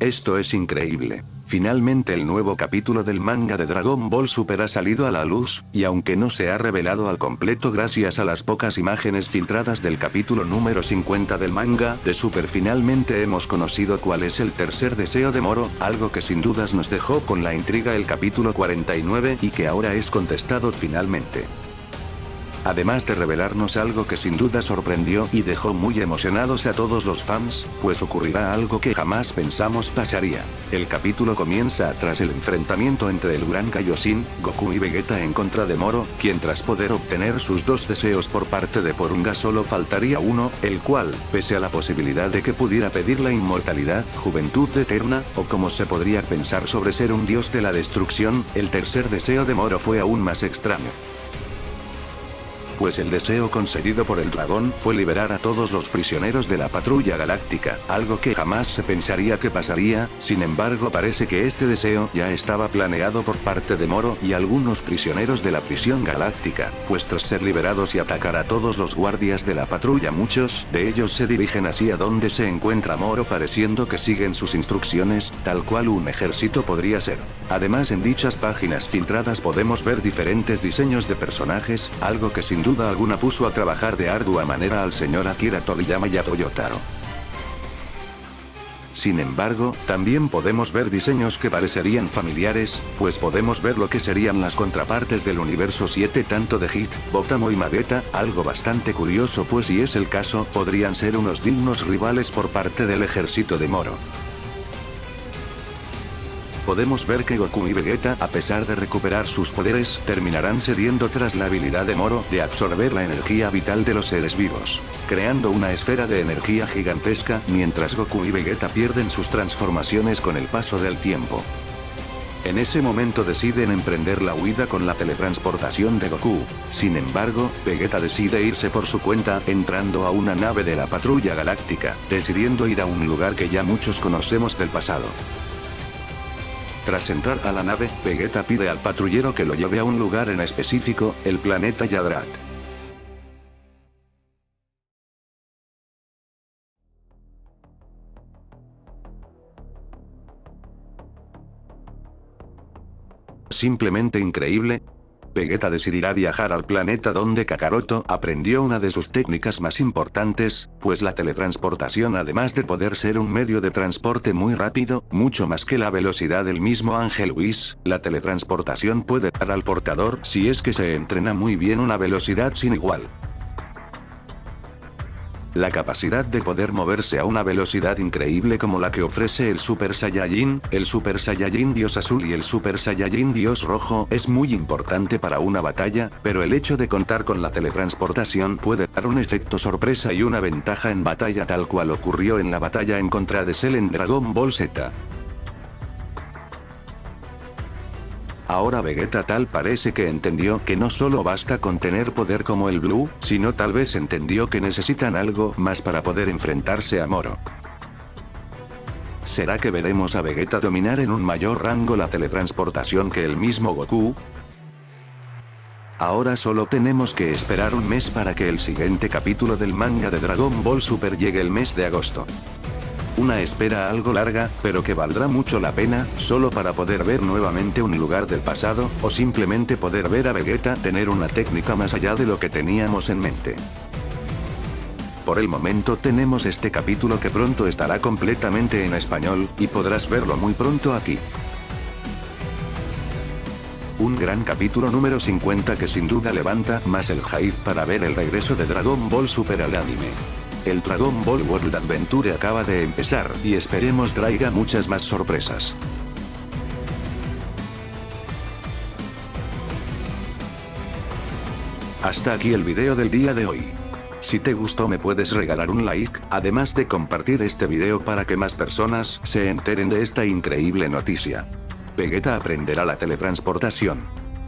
Esto es increíble. Finalmente el nuevo capítulo del manga de Dragon Ball Super ha salido a la luz, y aunque no se ha revelado al completo gracias a las pocas imágenes filtradas del capítulo número 50 del manga de Super finalmente hemos conocido cuál es el tercer deseo de Moro, algo que sin dudas nos dejó con la intriga el capítulo 49 y que ahora es contestado finalmente además de revelarnos algo que sin duda sorprendió y dejó muy emocionados a todos los fans, pues ocurrirá algo que jamás pensamos pasaría. El capítulo comienza tras el enfrentamiento entre el Gran Kaioshin, Goku y Vegeta en contra de Moro, quien tras poder obtener sus dos deseos por parte de Porunga solo faltaría uno, el cual, pese a la posibilidad de que pudiera pedir la inmortalidad, juventud eterna, o como se podría pensar sobre ser un dios de la destrucción, el tercer deseo de Moro fue aún más extraño pues el deseo conseguido por el dragón fue liberar a todos los prisioneros de la patrulla galáctica, algo que jamás se pensaría que pasaría, sin embargo parece que este deseo ya estaba planeado por parte de Moro y algunos prisioneros de la prisión galáctica, pues tras ser liberados y atacar a todos los guardias de la patrulla muchos de ellos se dirigen hacia donde se encuentra Moro pareciendo que siguen sus instrucciones, tal cual un ejército podría ser. Además en dichas páginas filtradas podemos ver diferentes diseños de personajes, algo que sin duda duda alguna puso a trabajar de ardua manera al señor Akira Toriyama y a Toyotaro. Sin embargo, también podemos ver diseños que parecerían familiares, pues podemos ver lo que serían las contrapartes del universo 7 tanto de Hit, Botamo y Madeta, algo bastante curioso pues si es el caso, podrían ser unos dignos rivales por parte del ejército de Moro podemos ver que Goku y Vegeta a pesar de recuperar sus poderes, terminarán cediendo tras la habilidad de Moro de absorber la energía vital de los seres vivos, creando una esfera de energía gigantesca, mientras Goku y Vegeta pierden sus transformaciones con el paso del tiempo. En ese momento deciden emprender la huida con la teletransportación de Goku. Sin embargo, Vegeta decide irse por su cuenta, entrando a una nave de la patrulla galáctica, decidiendo ir a un lugar que ya muchos conocemos del pasado. Tras entrar a la nave, Vegeta pide al patrullero que lo lleve a un lugar en específico, el planeta Yadrat. Simplemente increíble, Vegeta decidirá viajar al planeta donde Kakaroto aprendió una de sus técnicas más importantes, pues la teletransportación además de poder ser un medio de transporte muy rápido, mucho más que la velocidad del mismo Ángel Whis, la teletransportación puede dar al portador si es que se entrena muy bien una velocidad sin igual. La capacidad de poder moverse a una velocidad increíble como la que ofrece el Super Saiyajin, el Super Saiyajin Dios Azul y el Super Saiyajin Dios Rojo es muy importante para una batalla, pero el hecho de contar con la teletransportación puede dar un efecto sorpresa y una ventaja en batalla tal cual ocurrió en la batalla en contra de Cell en Dragon Ball Z. Ahora Vegeta tal parece que entendió que no solo basta con tener poder como el Blue, sino tal vez entendió que necesitan algo más para poder enfrentarse a Moro. ¿Será que veremos a Vegeta dominar en un mayor rango la teletransportación que el mismo Goku? Ahora solo tenemos que esperar un mes para que el siguiente capítulo del manga de Dragon Ball Super llegue el mes de agosto. Una espera algo larga, pero que valdrá mucho la pena, solo para poder ver nuevamente un lugar del pasado, o simplemente poder ver a Vegeta tener una técnica más allá de lo que teníamos en mente. Por el momento tenemos este capítulo que pronto estará completamente en español, y podrás verlo muy pronto aquí. Un gran capítulo número 50 que sin duda levanta más el hype para ver el regreso de Dragon Ball Super al anime. El Dragon Ball World Adventure acaba de empezar y esperemos traiga muchas más sorpresas. Hasta aquí el video del día de hoy. Si te gustó me puedes regalar un like, además de compartir este video para que más personas se enteren de esta increíble noticia. Vegeta aprenderá la teletransportación.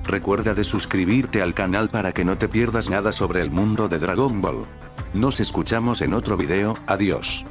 Recuerda de suscribirte al canal para que no te pierdas nada sobre el mundo de Dragon Ball. Nos escuchamos en otro video, adiós.